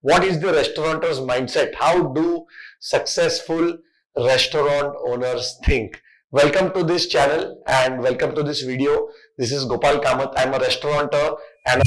What is the restaurateur's mindset? How do successful restaurant owners think? Welcome to this channel and welcome to this video. This is Gopal Kamath. I'm a restaurateur and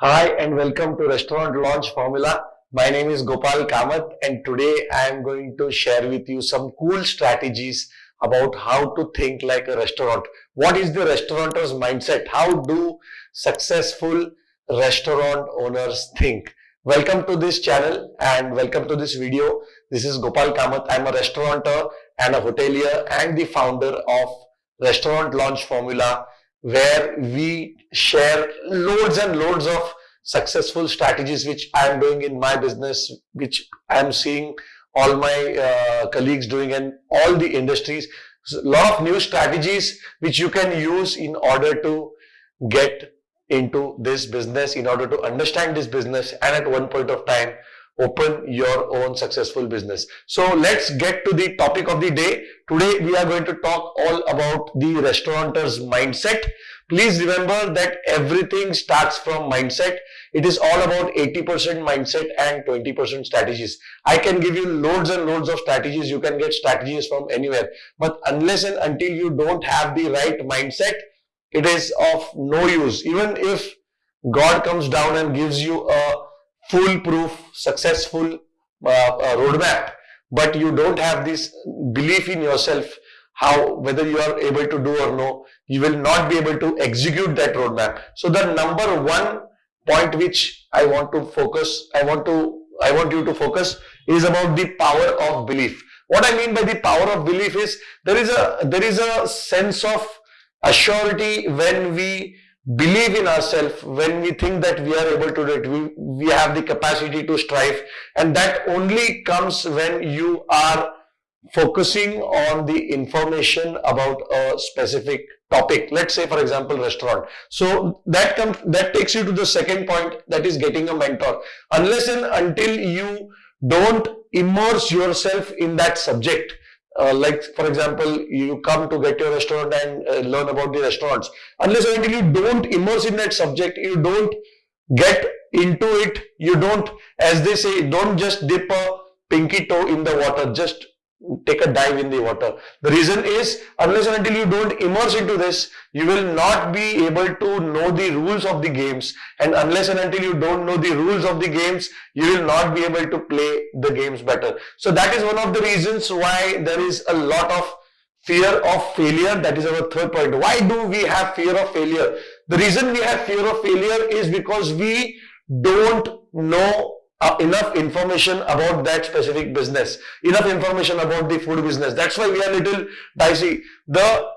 Hi and welcome to Restaurant Launch Formula. My name is Gopal Kamath and today I am going to share with you some cool strategies about how to think like a restaurant. What is the restaurateur's mindset? How do successful restaurant owners think? Welcome to this channel and welcome to this video. This is Gopal Kamath. I'm a restaurateur and a hotelier and the founder of Restaurant Launch Formula where we share loads and loads of successful strategies which I am doing in my business, which I am seeing all my uh, colleagues doing and all the industries. A lot of new strategies which you can use in order to get into this business, in order to understand this business and at one point of time open your own successful business. So let's get to the topic of the day. Today we are going to talk all about the restaurateur's mindset. Please remember that everything starts from mindset. It is all about 80% mindset and 20% strategies. I can give you loads and loads of strategies. You can get strategies from anywhere. But unless and until you don't have the right mindset, it is of no use. Even if God comes down and gives you a foolproof, successful uh, uh, roadmap, but you don't have this belief in yourself, how whether you are able to do or no, you will not be able to execute that roadmap. So the number one point which I want to focus, I want to, I want you to focus is about the power of belief. What I mean by the power of belief is there is a there is a sense of assurity when we believe in ourselves, when we think that we are able to do it, we, we have the capacity to strive and that only comes when you are focusing on the information about a specific topic. Let's say for example restaurant. So that comes that takes you to the second point that is getting a mentor. Unless and until you don't immerse yourself in that subject, uh, like for example you come to get your restaurant and uh, learn about the restaurants unless and until you don't immerse in that subject you don't get into it you don't as they say don't just dip a pinky toe in the water just take a dive in the water. The reason is unless and until you don't immerse into this, you will not be able to know the rules of the games and unless and until you don't know the rules of the games, you will not be able to play the games better. So that is one of the reasons why there is a lot of fear of failure. That is our third point. Why do we have fear of failure? The reason we have fear of failure is because we don't know uh, enough information about that specific business, enough information about the food business. That's why we are little dicey. The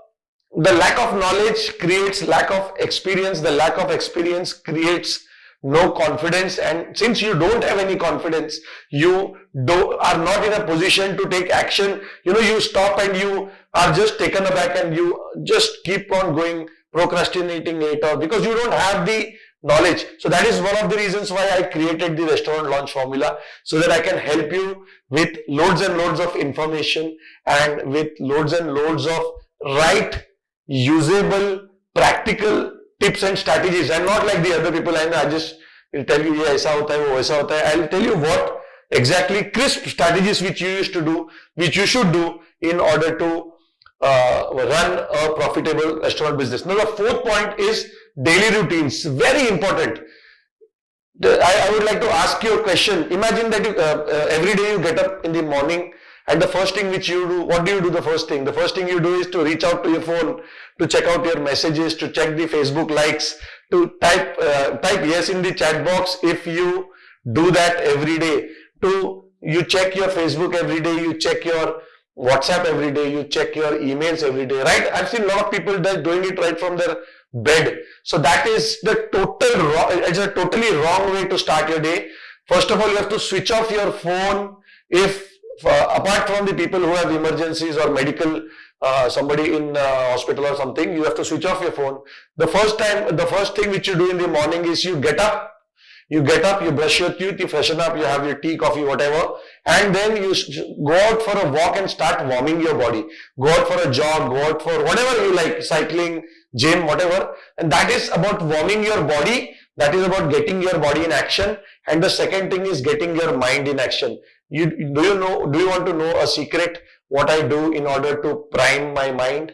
the lack of knowledge creates lack of experience. The lack of experience creates no confidence. And since you don't have any confidence, you do, are not in a position to take action. You know, you stop and you are just taken aback and you just keep on going procrastinating it or because you don't have the knowledge. So that is one of the reasons why I created the restaurant launch formula so that I can help you with loads and loads of information and with loads and loads of right, usable, practical tips and strategies and not like the other people and I just will tell you, yeah, aisa hota hai, wo. I'll tell you what exactly crisp strategies which you used to do, which you should do in order to uh, run a profitable restaurant business. Now the fourth point is daily routines. Very important. I, I would like to ask you a question. Imagine that you, uh, uh, every day you get up in the morning and the first thing which you do, what do you do the first thing? The first thing you do is to reach out to your phone, to check out your messages, to check the Facebook likes, to type, uh, type yes in the chat box if you do that every day. To you check your Facebook every day, you check your WhatsApp every day, you check your emails every day, right? I've seen a lot of people that doing it right from their bed. So that is the total it's a totally wrong way to start your day. First of all, you have to switch off your phone if uh, apart from the people who have emergencies or medical uh, somebody in uh, hospital or something, you have to switch off your phone. The first time, the first thing which you do in the morning is you get up, you get up, you brush your teeth, you freshen up, you have your tea, coffee, whatever, and then you go out for a walk and start warming your body. Go out for a jog, go out for whatever you like, cycling, gym, whatever. And that is about warming your body. That is about getting your body in action. And the second thing is getting your mind in action. You do you know? Do you want to know a secret? What I do in order to prime my mind?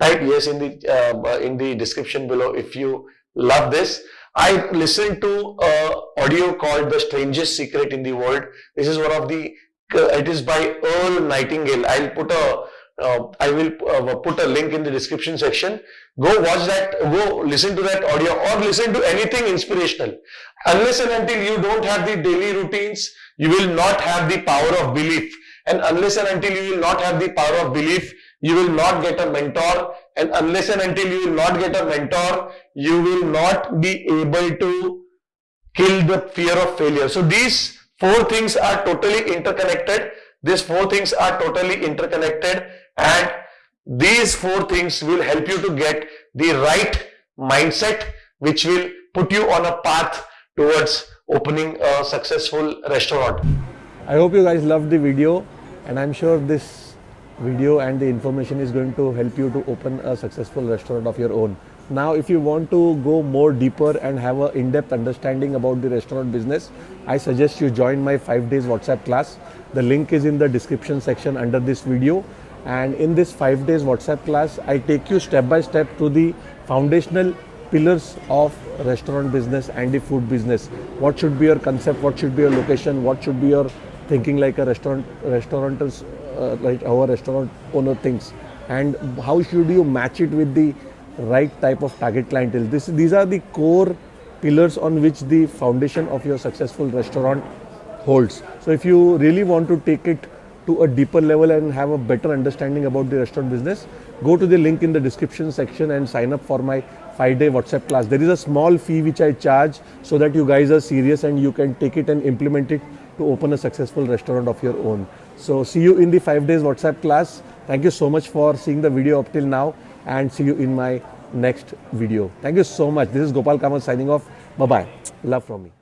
Type yes in the uh, in the description below if you love this. I listened to a audio called The Strangest Secret in the World. This is one of the, uh, it is by Earl Nightingale. I'll put a, uh, I will uh, put a link in the description section. Go watch that, go listen to that audio or listen to anything inspirational. Unless and until you don't have the daily routines, you will not have the power of belief. And unless and until you will not have the power of belief, you will not get a mentor and unless and until you will not get a mentor, you will not be able to kill the fear of failure. So these four things are totally interconnected. These four things are totally interconnected and these four things will help you to get the right mindset which will put you on a path towards opening a successful restaurant. I hope you guys loved the video and I'm sure this video and the information is going to help you to open a successful restaurant of your own. Now, if you want to go more deeper and have an in-depth understanding about the restaurant business, I suggest you join my 5 days WhatsApp class. The link is in the description section under this video. And in this 5 days WhatsApp class, I take you step by step to the foundational pillars of restaurant business and the food business. What should be your concept? What should be your location? What should be your thinking like a restaurant restaurant's uh, like our restaurant owner thinks and how should you match it with the right type of target clientele this these are the core pillars on which the foundation of your successful restaurant holds so if you really want to take it to a deeper level and have a better understanding about the restaurant business go to the link in the description section and sign up for my 5 day whatsapp class there is a small fee which i charge so that you guys are serious and you can take it and implement it to open a successful restaurant of your own. So see you in the 5 days WhatsApp class. Thank you so much for seeing the video up till now and see you in my next video. Thank you so much. This is Gopal Kamath signing off. Bye-bye. Love from me.